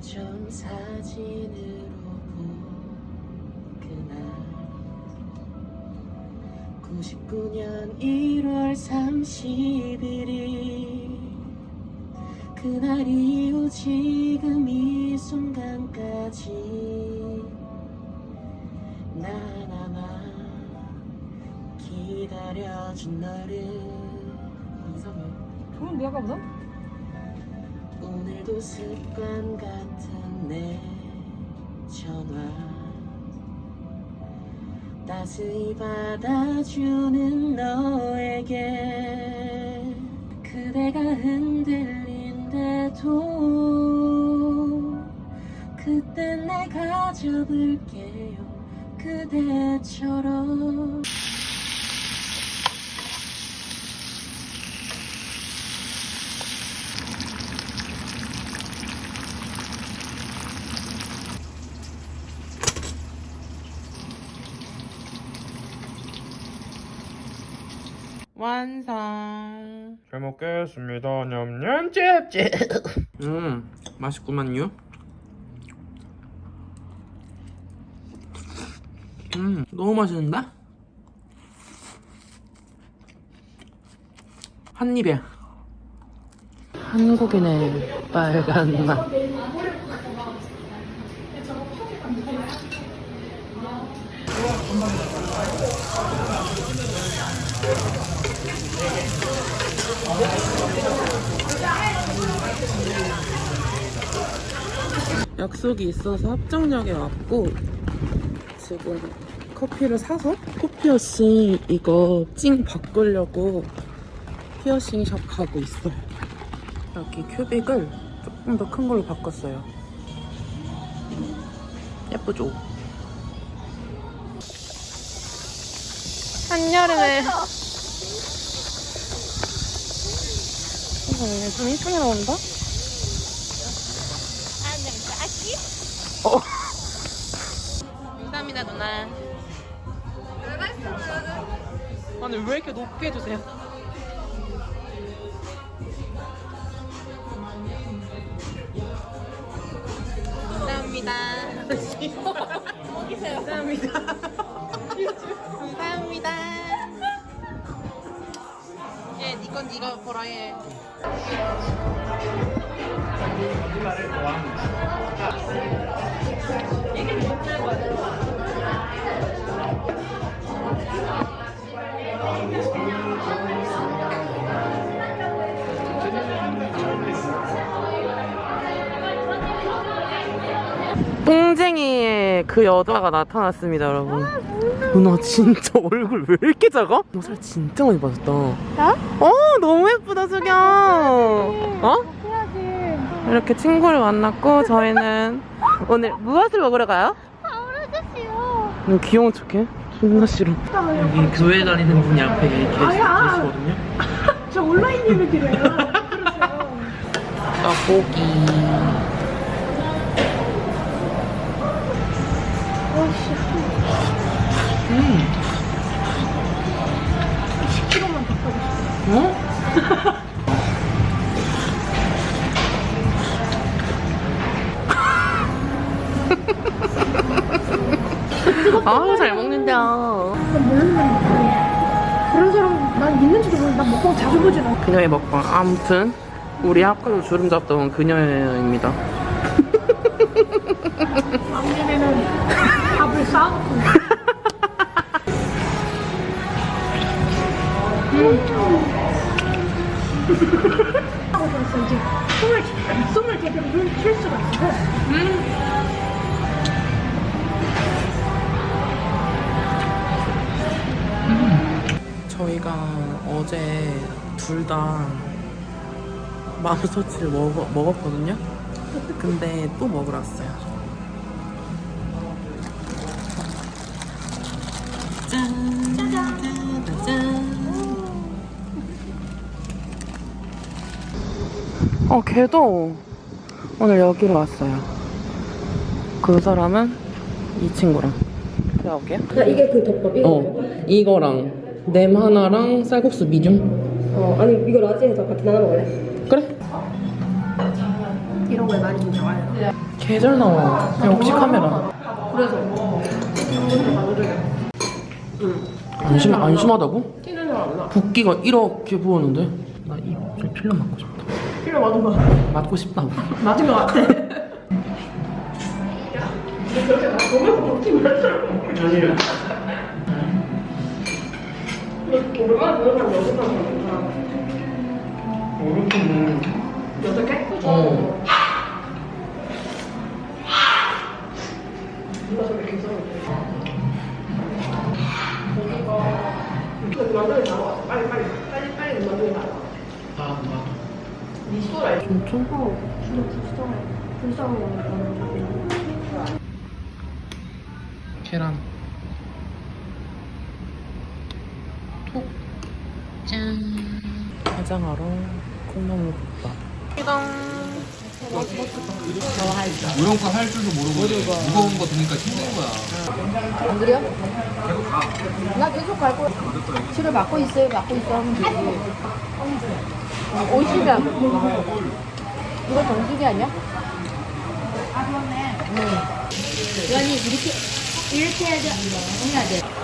좀 사진으로 본 그날 99년 1월 31일 그날 이후 지금 이 순간까지. 난 아마 기다려준 너를. 이상해 좋은데 아까보다? 오늘도 습관 같은 내 전화. 따스히 받아주는 너에게 그대가 흔들린데도 그땐 내가 접을게요. 그대처럼 완성 잘 먹겠습니다. 냠냠 짭짭. 음 맛있구만요. 음 너무 맛있는데? 한 입에 한국인의 빨간 맛 약속이 있어서 합정역에 왔고 지금 커피를 사서 코피어싱 이거 찡 바꾸려고 피어싱 샵 가고 있어요 여기 큐빅을 조금 더 큰 걸로 바꿨어요 예쁘죠? 한여름에 어, 좀 이쁘게 나온다? 어. 감사합니다 누나 아니 왜 이렇게 높게 해주세요? 감사합니다. 감사합니다. 예, 니건 니가 보라 해. 뽕쟁이의 그 여자가 나타났습니다, 여러분. 누나 진짜 얼굴 왜 이렇게 작아? 너 살 진짜 많이 빠졌다. 나? 어, 너무 예쁘다, 수경. 어? 이렇게 친구를 만났고 저희는 오늘 무엇을 먹으러 가요? 너 귀여운 척해. 존나 싫어. 여기 교회 다니는 분이 앞에 계시. 계시거든요. 저 온라인 예매 드려요. 떡볶이. 아우 잘 먹는다. 난 모르는 사람 그런 사람 난 있는지도 모르고 난 먹방 자주 보진 않아. 그녀의 먹방. 아무튼 우리 학교로 주름 잡던 그녀입니다. 작년에는 밥을 싸놓고. 하고 들었어 이제 숨을 숨을 제대로 쉴 수가 있어. 저희가 어제 둘다 맘스터치를 먹, 먹었거든요. 근데 또 먹으러 왔어요. 짠! 짜잔! 짠! 어, 걔도 오늘 여기로 왔어요. 그 사람은 이 친구랑. 제가 볼게요. 이게 그 덮밥 이거 어, 이거랑 냄 하나랑 쌀국수 미중. 어 아니 이거 라지에서 같이 나눠 먹을래? 그래? 이런 거에 많이 좀 나와요. 계절 나와. 역시 카메라. 그래서 가져줘요. 안심 안심하다고? 티는 잘안 나. 붓기가 이렇게 부었는데 나 입술 필러 맞고 싶다. 필요 맞은 거 맞고 싶다고. 맞은 거 같아. 야, 그렇게 나 보면서 먹지 말자. 어. 누가 저렇게 괜찮은데? 나와. 빨리 빨리 빨리 빨리 나와. 아 맞아. 소라. 어, 진짜 불쌍해. 거니 까. 계란. 가장하러 콩나물 국밥. 이런 거 할 줄도 모르고 무거운 거 드니까 힘든 거야. 안 그래요? 나 계속 갈 거야. 치료 받고 있어요, 받고 있어 하면 되지. 어, 오시면. 이거 정수기 아니야? 아, 그렇네. 응. 연이 이렇게, 이렇게 해야 돼. 해야 돼.